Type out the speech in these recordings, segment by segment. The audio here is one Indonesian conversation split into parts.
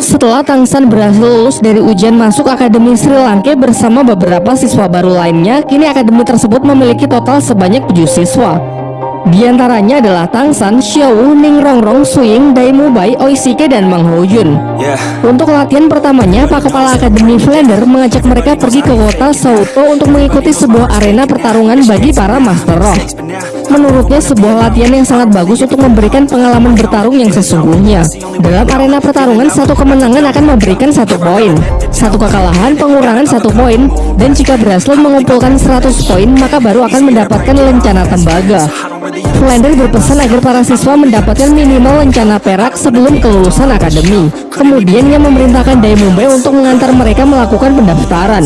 Setelah Tangsan berhasil lulus dari ujian masuk Akademi Sri Lanka bersama beberapa siswa baru lainnya, kini akademi tersebut memiliki total sebanyak 7 siswa. Di antaranya adalah Tangsan, Xiaowu, Ning Rongrong, Suying, Daimubai, Oishike, dan Mang Hojun. Yeah. Untuk latihan pertamanya, Pak Kepala Akademi Flender mengajak mereka pergi ke kota Sauto untuk mengikuti sebuah arena pertarungan bagi para Master Roh. Menurutnya sebuah latihan yang sangat bagus untuk memberikan pengalaman bertarung yang sesungguhnya. Dalam arena pertarungan, satu kemenangan akan memberikan satu poin, satu kekalahan pengurangan satu poin, dan jika berhasil mengumpulkan 100 poin, maka baru akan mendapatkan lencana tembaga. Flender berpesan agar para siswa mendapatkan minimal lencana perak sebelum kelulusan akademi. Kemudian ia memerintahkan Daimumbe untuk mengantar mereka melakukan pendaftaran.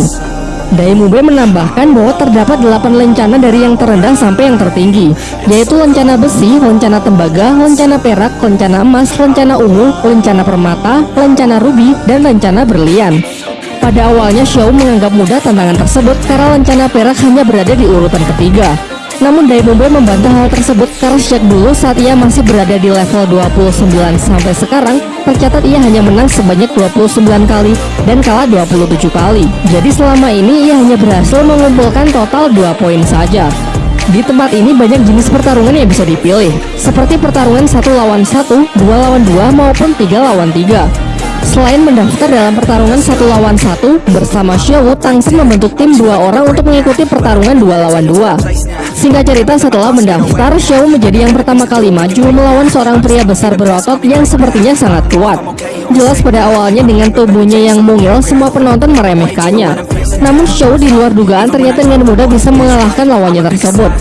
Daimube menambahkan bahwa terdapat 8 lencana dari yang terendah sampai yang tertinggi, yaitu lencana besi, lencana tembaga, lencana perak, lencana emas, lencana ungu, lencana permata, lencana rubi, dan lencana berlian. Pada awalnya Xiao menganggap mudah tantangan tersebut karena lencana perak hanya berada di urutan ketiga. Namun Daimube membantah hal tersebut karena sejak dulu saat ia masih berada di level 29 sampai sekarang tercatat ia hanya menang sebanyak 29 kali dan kalah 27 kali. Jadi selama ini ia hanya berhasil mengumpulkan total 2 poin saja. Di tempat ini banyak jenis pertarungan yang bisa dipilih, seperti pertarungan satu lawan satu, dua lawan dua maupun tiga lawan tiga. Selain mendaftar dalam pertarungan satu lawan satu, bersama Xiaowu, Tangsen membentuk tim dua orang untuk mengikuti pertarungan dua lawan dua. Singkat cerita, setelah mendaftar, Xiaowu menjadi yang pertama kali maju melawan seorang pria besar berotot yang sepertinya sangat kuat. Jelas pada awalnya dengan tubuhnya yang mungil, semua penonton meremehkannya. Namun Xiaowu di luar dugaan ternyata dengan mudah bisa mengalahkan lawannya tersebut.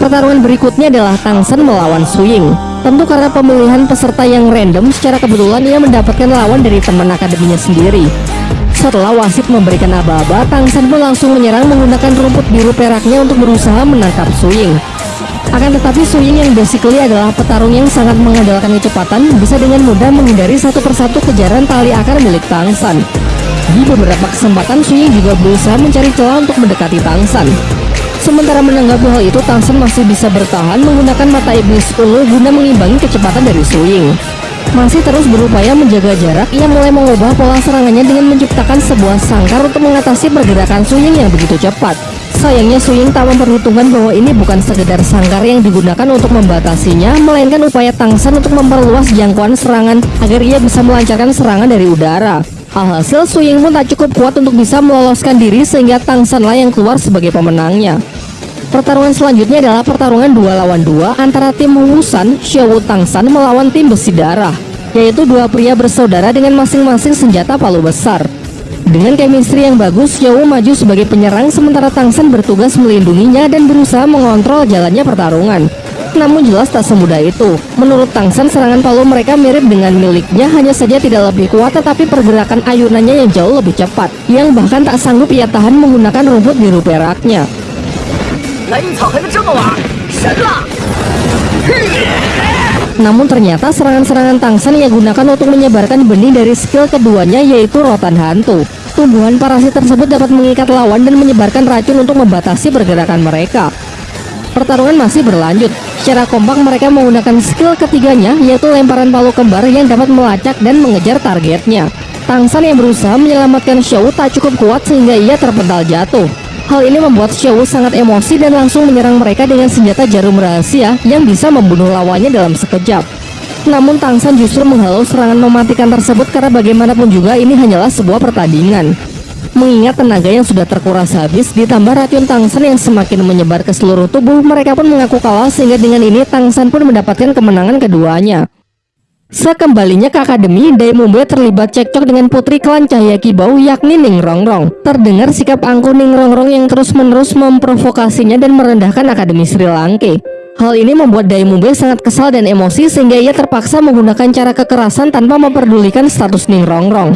Pertarungan berikutnya adalah Tangsen melawan Suying. Tentu karena pemilihan peserta yang random, secara kebetulan ia mendapatkan lawan dari teman akademinya sendiri. Setelah wasit memberikan aba-aba, Tangsen pun langsung menyerang menggunakan rumput biru peraknya untuk berusaha menangkap Suying. Akan tetapi Suying yang basically adalah petarung yang sangat mengandalkan kecepatan, bisa dengan mudah menghindari satu persatu kejaran tali akar milik Tangsan. Di beberapa kesempatan Suying juga berusaha mencari celah untuk mendekati Tangsan. Sementara menanggapi hal itu, Tangsen masih bisa bertahan menggunakan mata iblis ungu guna mengimbangi kecepatan dari Suying. Masih terus berupaya menjaga jarak, ia mulai mengubah pola serangannya dengan menciptakan sebuah sangkar untuk mengatasi pergerakan Suying yang begitu cepat. Sayangnya Suying tak memperhitungkan bahwa ini bukan sekedar sangkar yang digunakan untuk membatasinya, melainkan upaya Tangsen untuk memperluas jangkauan serangan agar ia bisa melancarkan serangan dari udara. Alhasil Suying pun tak cukup kuat untuk bisa meloloskan diri sehingga Tangsenlah yang keluar sebagai pemenangnya. Pertarungan selanjutnya adalah pertarungan dua lawan dua antara tim Wusan Xiaowu Tangsan melawan tim Besi Darah, yaitu dua pria bersaudara dengan masing-masing senjata palu besar. Dengan chemistry yang bagus, Xiaowu maju sebagai penyerang sementara Tangsan bertugas melindunginya dan berusaha mengontrol jalannya pertarungan namun jelas tak semudah itu. Menurut Tang San serangan Palu mereka mirip dengan miliknya, hanya saja tidak lebih kuat tetapi pergerakan ayunannya yang jauh lebih cepat, yang bahkan tak sanggup ia tahan menggunakan rumput biru peraknya. Namun ternyata serangan-serangan Tang San ia gunakan untuk menyebarkan benih dari skill keduanya yaitu rotan hantu. Tumbuhan parasit tersebut dapat mengikat lawan dan menyebarkan racun untuk membatasi pergerakan mereka. Pertarungan masih berlanjut. Secara kompak mereka menggunakan skill ketiganya yaitu lemparan palu kembar yang dapat melacak dan mengejar targetnya. Tangsan yang berusaha menyelamatkan Xiao tak cukup kuat sehingga ia terpental jatuh. Hal ini membuat Xiao sangat emosi dan langsung menyerang mereka dengan senjata jarum rahasia yang bisa membunuh lawannya dalam sekejap. Namun Tangsan justru menghalau serangan mematikan tersebut karena bagaimanapun juga ini hanyalah sebuah pertandingan. Mengingat tenaga yang sudah terkuras habis, ditambah racun Tangsan yang semakin menyebar ke seluruh tubuh, mereka pun mengaku kalah sehingga dengan ini Tangsan pun mendapatkan kemenangan keduanya. Sekembalinya ke akademi, Daimumbe terlibat cekcok dengan putri klan Cahaya Kibau yakni Ning Rongrong. Terdengar sikap angkuh Ning Rongrong yang terus-menerus memprovokasinya dan merendahkan akademi Sri Lanka. Hal ini membuat Daimube sangat kesal dan emosi sehingga ia terpaksa menggunakan cara kekerasan tanpa memperdulikan status Ning Rongrong.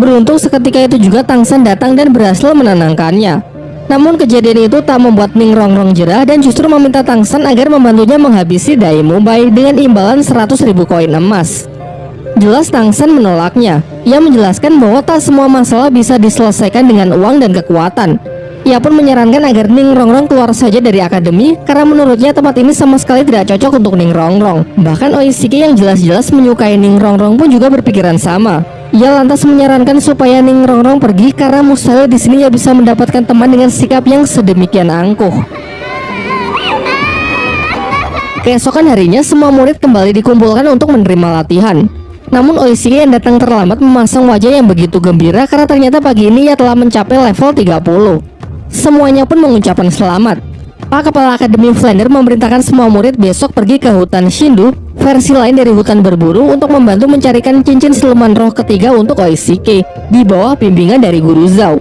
Beruntung seketika itu juga Tangsan datang dan berhasil menenangkannya. Namun kejadian itu tak membuat Ning Rongrong jerah dan justru meminta Tangsan agar membantunya menghabisi Daimube dengan imbalan 100.000 koin emas. Jelas Tangsan menolaknya. Ia menjelaskan bahwa tak semua masalah bisa diselesaikan dengan uang dan kekuatan. Ia pun menyarankan agar Ning Rongrong keluar saja dari akademi karena menurutnya tempat ini sama sekali tidak cocok untuk Ning Rongrong. Bahkan Oishiki yang jelas-jelas menyukai Ning Rongrong pun juga berpikiran sama. Ia lantas menyarankan supaya Ning Rongrong pergi karena mustahil di sini ia bisa mendapatkan teman dengan sikap yang sedemikian angkuh. Keesokan harinya semua murid kembali dikumpulkan untuk menerima latihan. Namun Oishiki yang datang terlambat memasang wajah yang begitu gembira karena ternyata pagi ini ia telah mencapai level 30. Semuanya pun mengucapkan selamat. Pak Kepala Akademi Flander memerintahkan semua murid besok pergi ke hutan Shindu, versi lain dari hutan berburu untuk membantu mencarikan cincin siluman roh ketiga untuk Oishike di bawah bimbingan dari Guru Zhao.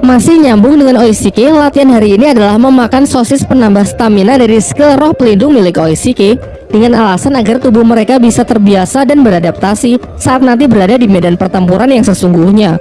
Masih nyambung dengan Oishike, latihan hari ini adalah memakan sosis penambah stamina dari skill roh pelindung milik Oishike dengan alasan agar tubuh mereka bisa terbiasa dan beradaptasi saat nanti berada di medan pertempuran yang sesungguhnya.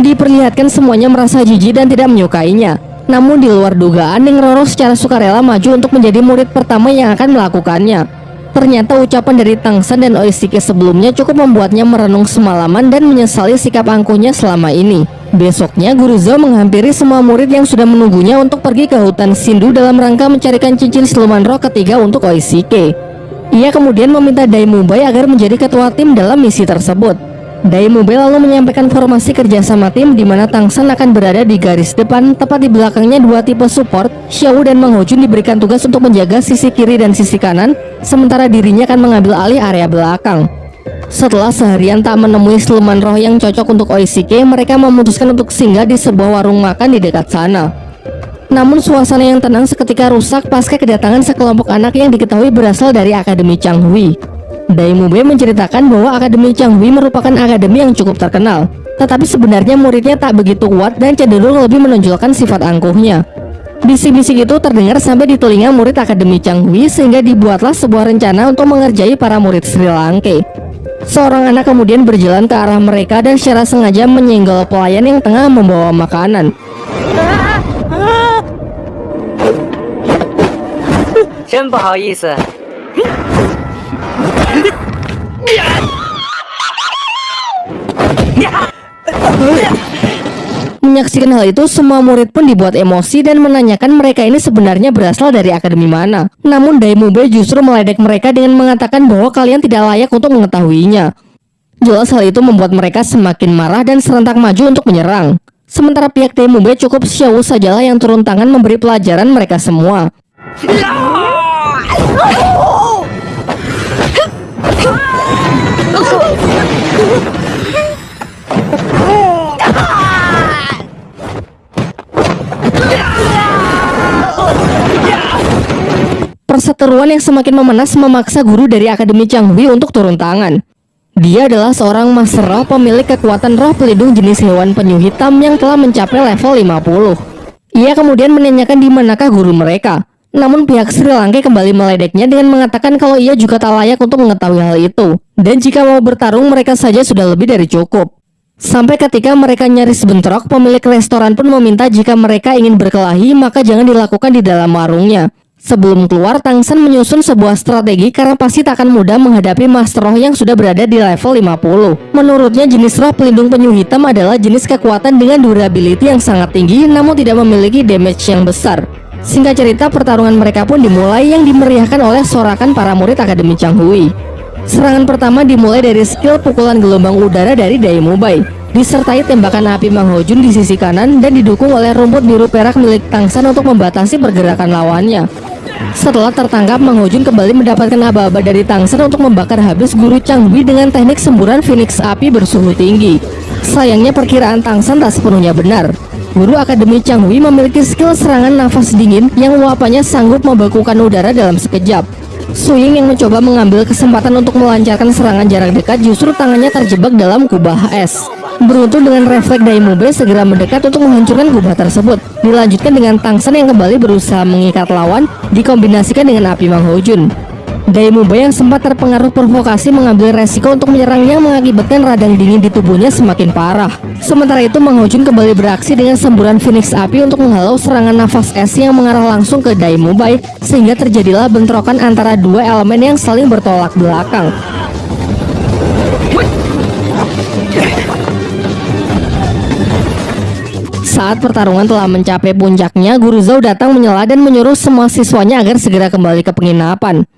Diperlihatkan semuanya merasa jijik dan tidak menyukainya. Namun di luar dugaan, Ning Roro secara sukarela maju untuk menjadi murid pertama yang akan melakukannya. Ternyata ucapan dari Tangsan dan Oishike sebelumnya cukup membuatnya merenung semalaman dan menyesali sikap angkuhnya selama ini. Besoknya, Guru Zhao menghampiri semua murid yang sudah menunggunya untuk pergi ke hutan Sindu dalam rangka mencarikan cincin siluman roh ketiga untuk Oishike. Ia kemudian meminta Daimubai agar menjadi ketua tim dalam misi tersebut. Daimube lalu menyampaikan formasi kerjasama tim di mana Tangsan akan berada di garis depan, tepat di belakangnya dua tipe support. Xiao dan Mang Hojun diberikan tugas untuk menjaga sisi kiri dan sisi kanan, sementara dirinya akan mengambil alih area belakang. Setelah seharian tak menemui siluman roh yang cocok untuk Oishike, mereka memutuskan untuk singgah di sebuah warung makan di dekat sana. Namun suasana yang tenang seketika rusak pasca kedatangan sekelompok anak yang diketahui berasal dari Akademi Changhui. Dai Daimube menceritakan bahwa Akademi Changhui merupakan akademi yang cukup terkenal, tetapi sebenarnya muridnya tak begitu kuat dan cenderung lebih menonjolkan sifat angkuhnya. Bisik-bisik itu terdengar sampai di telinga murid Akademi Changhui sehingga dibuatlah sebuah rencana untuk mengerjai para murid Sri Lanka. Seorang anak kemudian berjalan ke arah mereka dan secara sengaja menyenggol pelayan yang tengah membawa makanan. Ah, ah. Menyaksikan hal itu, semua murid pun dibuat emosi dan menanyakan mereka ini sebenarnya berasal dari akademi mana. Namun Daimube justru meledek mereka dengan mengatakan bahwa kalian tidak layak untuk mengetahuinya. Jelas hal itu membuat mereka semakin marah dan serentak maju untuk menyerang. Sementara pihak Daimube cukup Xiao sajalah yang turun tangan memberi pelajaran mereka semua. Perseteruan yang semakin memanas memaksa guru dari Akademi Changhui untuk turun tangan. Dia adalah seorang master roh pemilik kekuatan roh pelindung jenis hewan penyu hitam yang telah mencapai level 50. Ia kemudian menanyakan di manakah guru mereka. Namun pihak Sri Lanka kembali meledeknya dengan mengatakan kalau ia juga tak layak untuk mengetahui hal itu. Dan jika mau bertarung mereka saja sudah lebih dari cukup. Sampai ketika mereka nyaris bentrok, pemilik restoran pun meminta jika mereka ingin berkelahi maka jangan dilakukan di dalam warungnya. Sebelum keluar, Tangsan menyusun sebuah strategi karena pasti tak akan mudah menghadapi Master Roh yang sudah berada di level 50. Menurutnya jenis roh pelindung penyu hitam adalah jenis kekuatan dengan durability yang sangat tinggi namun tidak memiliki damage yang besar. Singkat cerita, pertarungan mereka pun dimulai yang dimeriahkan oleh sorakan para murid Akademi Changhui. Serangan pertama dimulai dari skill pukulan gelombang udara dari Daimobai, disertai tembakan api Mang Hojun di sisi kanan dan didukung oleh rumput biru perak milik Tangsan untuk membatasi pergerakan lawannya. Setelah tertangkap, Mang Hojun kembali mendapatkan aba-aba dari Tangsen untuk membakar habis guru Changbi dengan teknik semburan Phoenix api bersuhu tinggi. Sayangnya perkiraan Tangsen tak sepenuhnya benar. Guru Akademi Changwi memiliki skill serangan nafas dingin yang luapannya sanggup membekukan udara dalam sekejap. Suying yang mencoba mengambil kesempatan untuk melancarkan serangan jarak dekat justru tangannya terjebak dalam kubah es. Beruntung dengan refleks Daimube segera mendekat untuk menghancurkan kubah tersebut. Dilanjutkan dengan Tangsan yang kembali berusaha mengikat lawan, dikombinasikan dengan api Mang Hojun. Yang sempat terpengaruh provokasi mengambil resiko untuk menyerang yang mengakibatkan radang dingin di tubuhnya semakin parah. Sementara itu Mang Hojun kembali beraksi dengan semburan Phoenix api untuk menghalau serangan nafas es yang mengarah langsung ke Daimubai sehingga terjadilah bentrokan antara dua elemen yang saling bertolak belakang. Saat pertarungan telah mencapai puncaknya, Guru Zhou datang menyela dan menyuruh semua siswanya agar segera kembali ke penginapan.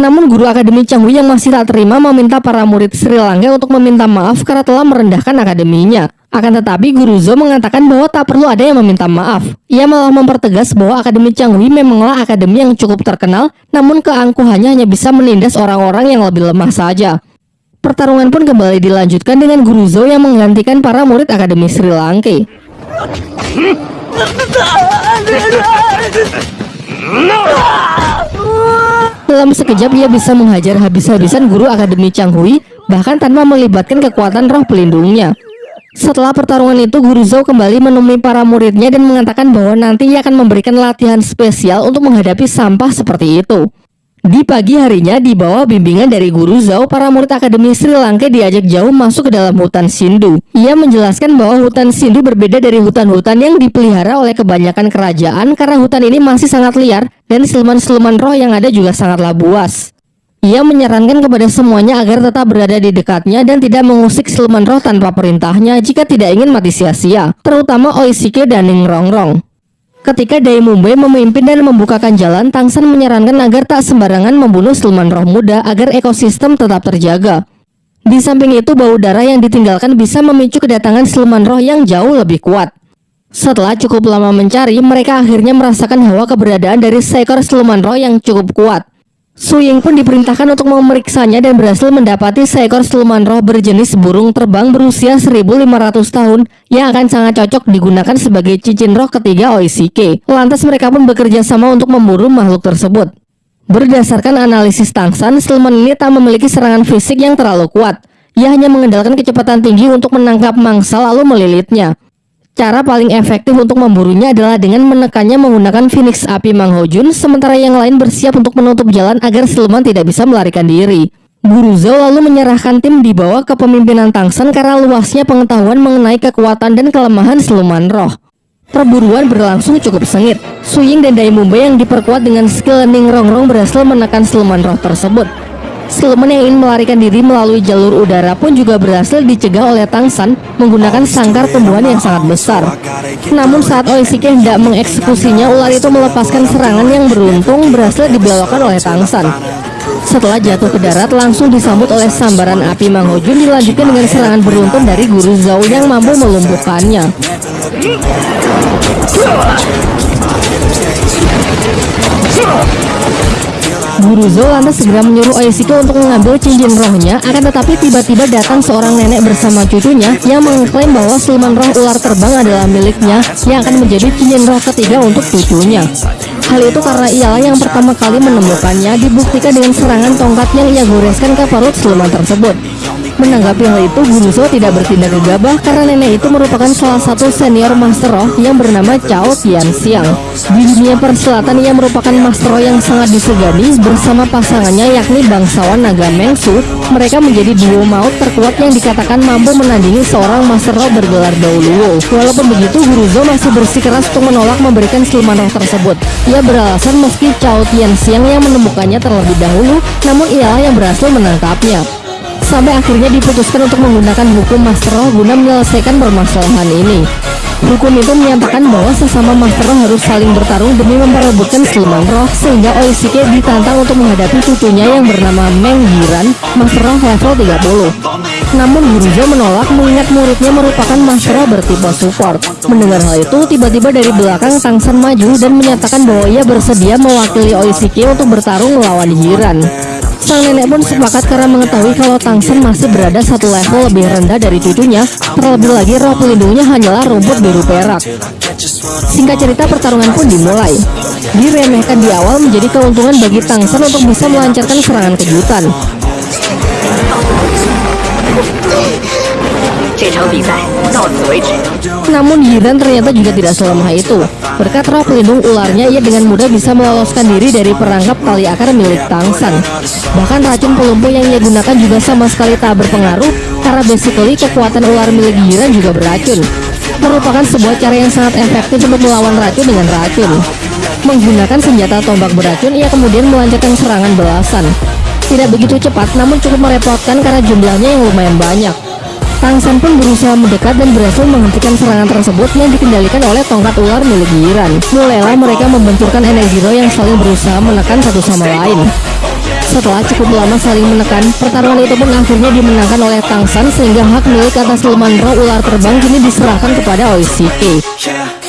Namun guru akademi Changhui yang masih tak terima meminta para murid Sri Lanka untuk meminta maaf karena telah merendahkan akademinya. Akan tetapi Guru Zhou mengatakan bahwa tak perlu ada yang meminta maaf. Ia malah mempertegas bahwa Akademi Changhui memanglah akademi yang cukup terkenal, namun keangkuhannya hanya bisa menindas orang-orang yang lebih lemah saja. Pertarungan pun kembali dilanjutkan dengan Guru Zhou yang menggantikan para murid Akademi Sri Lanka. Dalam sekejap ia bisa menghajar habis-habisan guru Akademi Changhui bahkan tanpa melibatkan kekuatan roh pelindungnya. Setelah pertarungan itu, Guru Zhou kembali menemui para muridnya dan mengatakan bahwa nanti ia akan memberikan latihan spesial untuk menghadapi sampah seperti itu. Di pagi harinya, di bawah bimbingan dari Guru Zhao, para murid Akademi Sri Lanka diajak jauh masuk ke dalam hutan Sindu. Ia menjelaskan bahwa hutan Sindu berbeda dari hutan-hutan yang dipelihara oleh kebanyakan kerajaan karena hutan ini masih sangat liar dan siluman-siluman roh yang ada juga sangatlah buas. Ia menyarankan kepada semuanya agar tetap berada di dekatnya dan tidak mengusik siluman roh tanpa perintahnya jika tidak ingin mati sia-sia, terutama Oishike dan Ning Rongrong. Ketika Dai Mumbai memimpin dan membukakan jalan, Tangsan menyarankan agar tak sembarangan membunuh siluman roh muda agar ekosistem tetap terjaga. Di samping itu, bau darah yang ditinggalkan bisa memicu kedatangan siluman roh yang jauh lebih kuat. Setelah cukup lama mencari, mereka akhirnya merasakan hawa keberadaan dari seekor siluman roh yang cukup kuat. Su Ying pun diperintahkan untuk memeriksanya dan berhasil mendapati seekor siluman roh berjenis burung terbang berusia 1500 tahun yang akan sangat cocok digunakan sebagai cincin roh ketiga Oishike. Lantas mereka pun bekerja sama untuk memburu makhluk tersebut. Berdasarkan analisis Tangsan, siluman ini tak memiliki serangan fisik yang terlalu kuat. Ia hanya mengandalkan kecepatan tinggi untuk menangkap mangsa lalu melilitnya. Cara paling efektif untuk memburunya adalah dengan menekannya menggunakan Phoenix Api Mang Hojun, sementara yang lain bersiap untuk menutup jalan agar siluman tidak bisa melarikan diri. Guru Zhou lalu menyerahkan tim di bawah kepemimpinan Tangsen karena luasnya pengetahuan mengenai kekuatan dan kelemahan siluman roh. Perburuan berlangsung cukup sengit. Suying dan Dai Mumbai yang diperkuat dengan skill Ning Rongrong berhasil menekan siluman roh tersebut. Siluman yang ingin melarikan diri melalui jalur udara pun juga berhasil dicegah oleh Tangsan menggunakan sangkar tumbuhan yang sangat besar. Namun saat Oishike hendak mengeksekusinya, ular itu melepaskan serangan yang beruntung berhasil dibelokkan oleh Tangsan. Setelah jatuh ke darat, langsung disambut oleh sambaran api Manghojun dilanjutkan dengan serangan beruntun dari Guru Zhao yang mampu melumpuhkannya. Guru lantas segera menyuruh Oishiko untuk mengambil cincin rohnya akan tetapi tiba-tiba datang seorang nenek bersama cucunya yang mengklaim bahwa siluman roh ular terbang adalah miliknya yang akan menjadi cincin roh ketiga untuk cucunya. Hal itu karena ialah yang pertama kali menemukannya dibuktikan dengan serangan tongkat yang ia goreskan ke perut siluman tersebut. Menanggapi hal itu, Zhou tidak bertindak gegabah karena nenek itu merupakan salah satu senior Master Roh yang bernama Chao Tianxiang. Di dunia persilatan ia merupakan Master Roh yang sangat disegani bersama pasangannya yakni bangsawan Naga Mengsu. Mereka menjadi duo maut terkuat yang dikatakan mampu menandingi seorang Master Roh bergelar Dauluo. Walaupun begitu, Guru Zhou masih bersikeras untuk menolak memberikan siluman roh tersebut. Ia beralasan meski Chao Tianxiang yang menemukannya terlebih dahulu, namun ialah yang berhasil menangkapnya sampai akhirnya diputuskan untuk menggunakan hukum Master Roh guna menyelesaikan permasalahan ini. Hukum itu menyatakan bahwa sesama Master Roh harus saling bertarung demi memperebutkan siluman roh sehingga Oishike ditantang untuk menghadapi cucunya yang bernama Meng Yiran, Master Roh level 30. Namun Gurujo menolak mengingat muridnya merupakan Master Roh bertipe support. Mendengar hal itu, tiba-tiba dari belakang Tangsan maju dan menyatakan bahwa ia bersedia mewakili Oishike untuk bertarung melawan Yiran. Sang nenek pun sepakat karena mengetahui kalau Tangsen masih berada satu level lebih rendah dari cucunya. Terlebih lagi roh pelindungnya hanyalah rumput biru perak. Singkat cerita pertarungan pun dimulai. Diremehkan di awal menjadi keuntungan bagi Tangsen untuk bisa melancarkan serangan kejutan. 这场比赛到此为止。 Namun Yiran ternyata juga tidak selemah itu. Berkat roh pelindung ularnya, ia dengan mudah bisa meloloskan diri dari perangkap tali akar milik Tangsan. Bahkan racun pelumpuh yang ia gunakan juga sama sekali tak berpengaruh, karena basically kekuatan ular milik Yiran juga beracun. Merupakan sebuah cara yang sangat efektif untuk melawan racun dengan racun. Menggunakan senjata tombak beracun, ia kemudian melancarkan serangan belasan. Tidak begitu cepat, namun cukup merepotkan karena jumlahnya yang lumayan banyak. Tangsan pun berusaha mendekat dan berhasil menghentikan serangan tersebut yang dikendalikan oleh tongkat ular milik Yiran. Mulailah mereka membenturkan energi roh yang saling berusaha menekan satu sama lain. Setelah cukup lama saling menekan, pertarungan itu pun akhirnya dimenangkan oleh Tangsan sehingga hak milik atas leman roh ular terbang kini diserahkan kepada. Yeah,